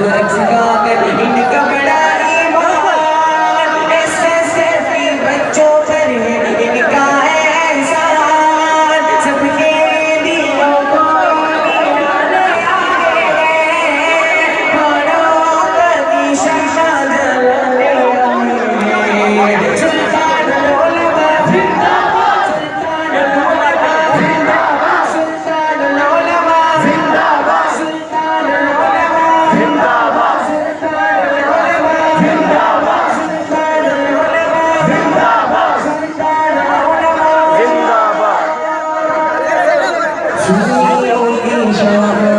Lexicon, Indica. 只有一首。